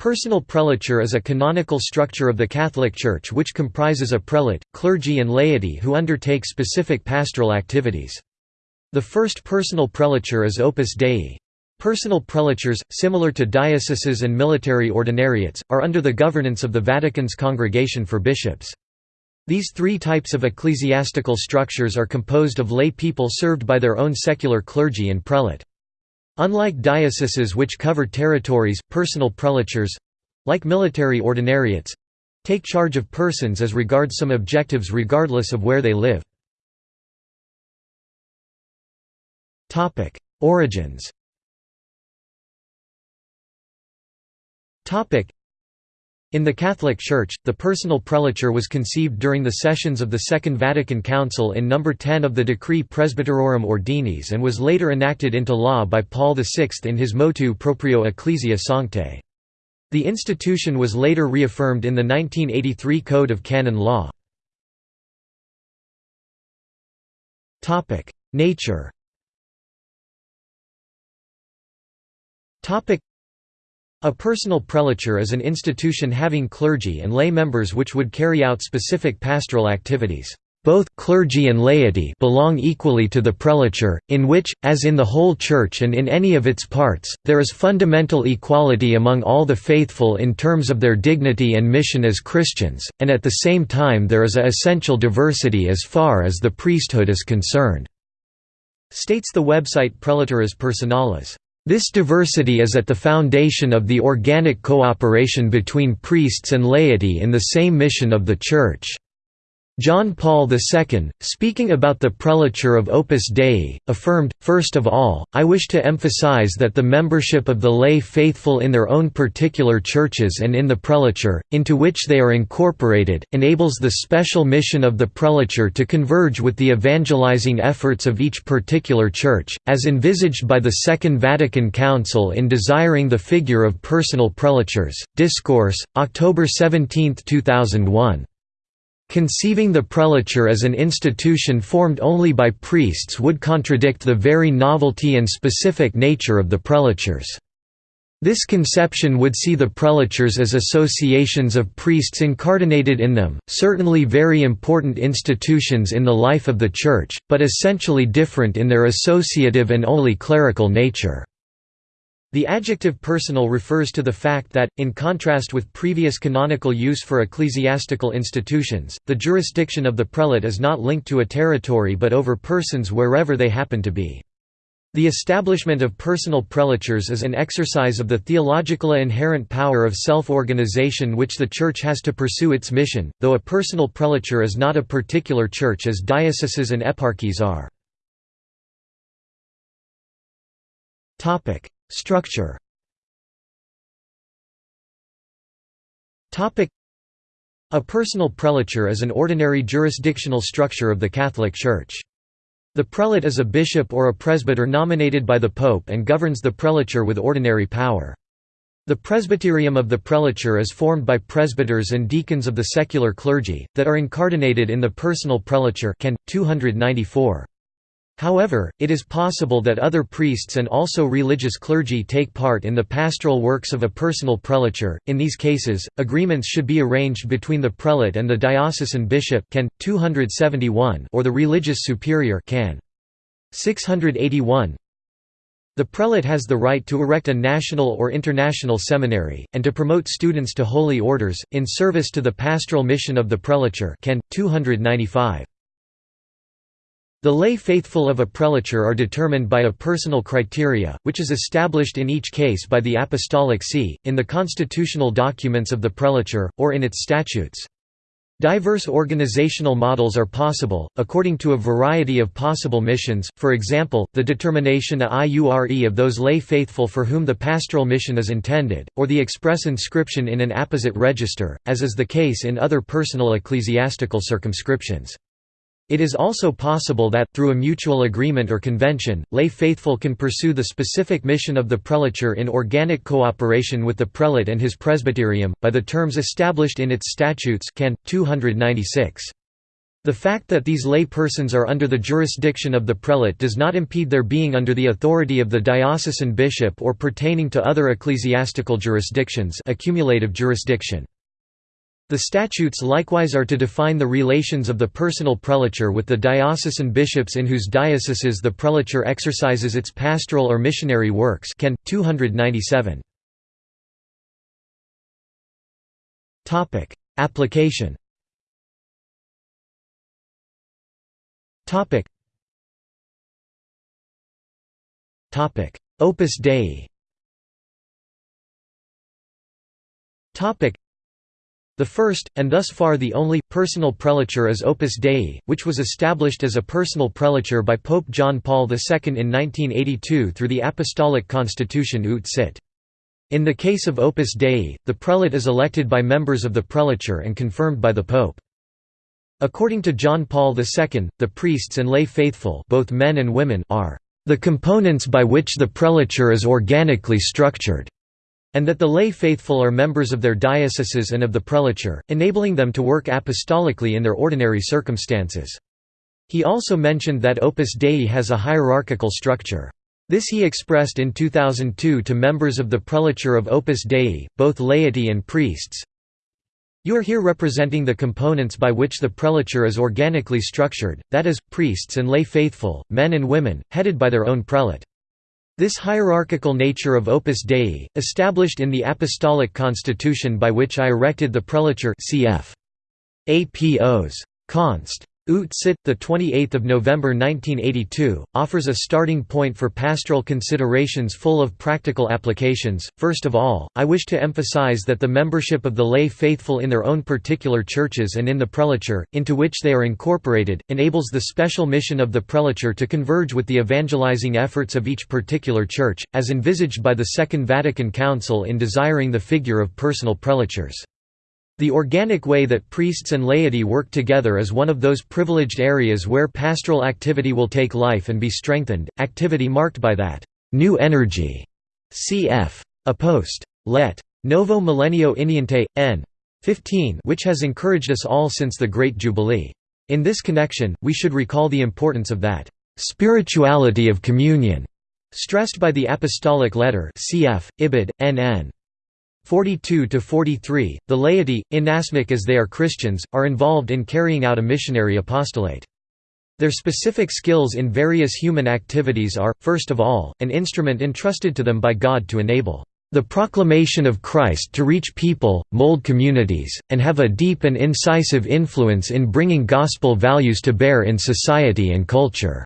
Personal prelature is a canonical structure of the Catholic Church which comprises a prelate, clergy and laity who undertake specific pastoral activities. The first personal prelature is Opus Dei. Personal prelatures, similar to dioceses and military ordinariates, are under the governance of the Vatican's Congregation for Bishops. These three types of ecclesiastical structures are composed of lay people served by their own secular clergy and prelate. Unlike dioceses which cover territories, personal prelatures—like military ordinariates—take charge of persons as regards some objectives regardless of where they live. Origins in the Catholic Church, the personal prelature was conceived during the sessions of the Second Vatican Council in No. 10 of the Decree Presbyterorum Ordinis and was later enacted into law by Paul VI in his Motu Proprio Ecclesia Sanctae. The institution was later reaffirmed in the 1983 Code of Canon Law. Nature a personal prelature is an institution having clergy and lay members which would carry out specific pastoral activities. Both clergy and laity belong equally to the prelature, in which, as in the whole Church and in any of its parts, there is fundamental equality among all the faithful in terms of their dignity and mission as Christians, and at the same time there is a essential diversity as far as the priesthood is concerned," states the website Prelaturas Personales. This diversity is at the foundation of the organic cooperation between priests and laity in the same mission of the Church. John Paul II, speaking about the prelature of Opus Dei, affirmed, First of all, I wish to emphasize that the membership of the lay faithful in their own particular churches and in the prelature, into which they are incorporated, enables the special mission of the prelature to converge with the evangelizing efforts of each particular church, as envisaged by the Second Vatican Council in desiring the figure of personal prelatures. Discourse, October 17, 2001. Conceiving the prelature as an institution formed only by priests would contradict the very novelty and specific nature of the prelatures. This conception would see the prelatures as associations of priests incarnated in them, certainly very important institutions in the life of the Church, but essentially different in their associative and only clerical nature. The adjective personal refers to the fact that, in contrast with previous canonical use for ecclesiastical institutions, the jurisdiction of the prelate is not linked to a territory but over persons wherever they happen to be. The establishment of personal prelatures is an exercise of the theological inherent power of self-organization which the Church has to pursue its mission, though a personal prelature is not a particular church as dioceses and eparchies are. Structure A personal prelature is an ordinary jurisdictional structure of the Catholic Church. The prelate is a bishop or a presbyter nominated by the pope and governs the prelature with ordinary power. The presbyterium of the prelature is formed by presbyters and deacons of the secular clergy, that are incardinated in the personal prelature Can. 294. However, it is possible that other priests and also religious clergy take part in the pastoral works of a personal prelature. In these cases, agreements should be arranged between the prelate and the diocesan bishop can 271 or the religious superior can 681. The prelate has the right to erect a national or international seminary, and to promote students to holy orders, in service to the pastoral mission of the prelature can 295. The lay faithful of a prelature are determined by a personal criteria, which is established in each case by the Apostolic See, in the constitutional documents of the prelature, or in its statutes. Diverse organizational models are possible, according to a variety of possible missions, for example, the determination a iure of those lay faithful for whom the pastoral mission is intended, or the express inscription in an apposite register, as is the case in other personal ecclesiastical circumscriptions. It is also possible that, through a mutual agreement or convention, lay faithful can pursue the specific mission of the prelature in organic cooperation with the prelate and his presbyterium, by the terms established in its statutes can. 296. The fact that these lay persons are under the jurisdiction of the prelate does not impede their being under the authority of the diocesan bishop or pertaining to other ecclesiastical jurisdictions accumulative jurisdiction. The statutes likewise are to define the relations of the personal prelature with the diocesan bishops in whose dioceses the prelature exercises its pastoral or missionary works can, 297. Application. Opus Dei. The first, and thus far the only, personal prelature is Opus Dei, which was established as a personal prelature by Pope John Paul II in 1982 through the Apostolic Constitution Ut Sit. In the case of Opus Dei, the prelate is elected by members of the prelature and confirmed by the Pope. According to John Paul II, the priests and lay faithful both men and women are the components by which the prelature is organically structured, and that the lay faithful are members of their dioceses and of the prelature, enabling them to work apostolically in their ordinary circumstances. He also mentioned that Opus Dei has a hierarchical structure. This he expressed in 2002 to members of the prelature of Opus Dei, both laity and priests, you are here representing the components by which the prelature is organically structured, that is, priests and lay faithful, men and women, headed by their own prelate. This hierarchical nature of Opus Dei, established in the Apostolic Constitution by which I erected the prelature cf. APOs. Const. Ut Sit, 28 November 1982, offers a starting point for pastoral considerations full of practical applications. First of all, I wish to emphasize that the membership of the lay faithful in their own particular churches and in the prelature, into which they are incorporated, enables the special mission of the prelature to converge with the evangelizing efforts of each particular church, as envisaged by the Second Vatican Council in desiring the figure of personal prelatures. The organic way that priests and laity work together is one of those privileged areas where pastoral activity will take life and be strengthened, activity marked by that new energy. Cf. A post. Let. Novo Millennio Ineunte, n. 15 which has encouraged us all since the Great Jubilee. In this connection, we should recall the importance of that spirituality of communion, stressed by the Apostolic Letter cf. Ibid. N.N. 42 to 43 The laity, inasmuch as they are Christians, are involved in carrying out a missionary apostolate. Their specific skills in various human activities are, first of all, an instrument entrusted to them by God to enable the proclamation of Christ to reach people, mold communities, and have a deep and incisive influence in bringing gospel values to bear in society and culture."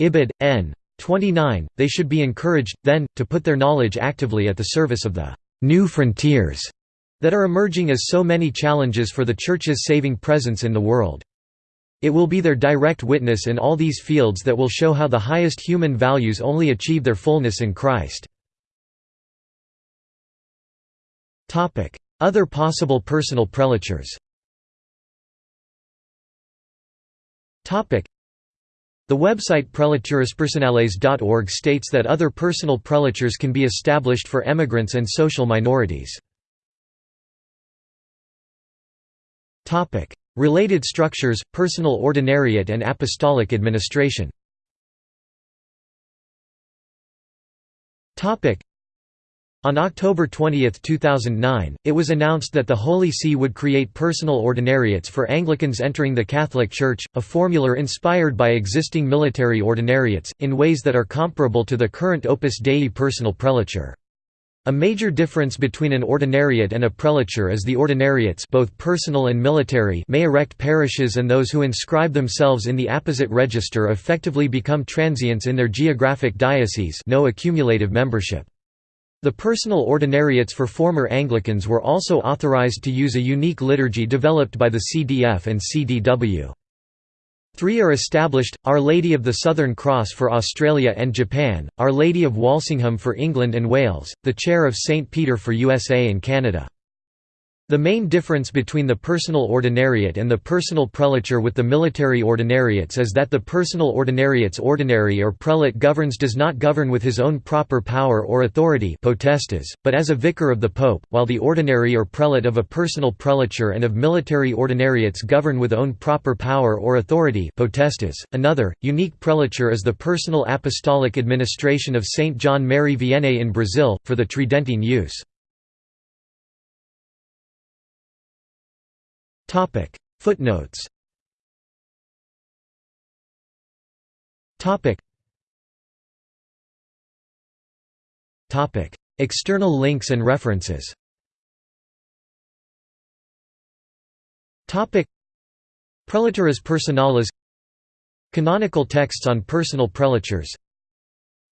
Ibid. N. 29, they should be encouraged, then, to put their knowledge actively at the service of the new frontiers that are emerging as so many challenges for the Church's saving presence in the world. It will be their direct witness in all these fields that will show how the highest human values only achieve their fullness in Christ. Other possible personal prelatures the website prelaturaspersonales.org states that other personal prelatures can be established for emigrants and social minorities. Related structures, personal ordinariate and apostolic administration on October 20, 2009, it was announced that the Holy See would create personal ordinariates for Anglicans entering the Catholic Church, a formula inspired by existing military ordinariates, in ways that are comparable to the current Opus Dei personal prelature. A major difference between an ordinariate and a prelature is the ordinariates both personal and military may erect parishes and those who inscribe themselves in the apposite register effectively become transients in their geographic diocese no accumulative membership. The personal ordinariates for former Anglicans were also authorised to use a unique liturgy developed by the CDF and CDW. Three are established, Our Lady of the Southern Cross for Australia and Japan, Our Lady of Walsingham for England and Wales, the Chair of St. Peter for USA and Canada. The main difference between the personal ordinariate and the personal prelature with the military ordinariates is that the personal ordinariate's ordinary or prelate governs does not govern with his own proper power or authority potestas, but as a vicar of the pope, while the ordinary or prelate of a personal prelature and of military ordinariates govern with own proper power or authority potestas. .Another, unique prelature is the personal apostolic administration of Saint John Mary Vianney in Brazil, for the Tridentine use. Topic. Footnotes. Topic. Topic. External links and references. Topic. Prelaturas personales. Canonical texts on personal prelatures.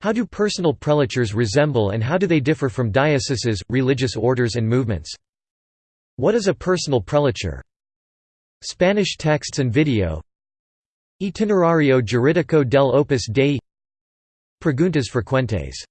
How do personal prelatures resemble and how do they differ from dioceses, religious orders and movements? What is a personal prelature? Spanish texts and video. Itinerario Juridico del Opus Dei. Preguntas frecuentes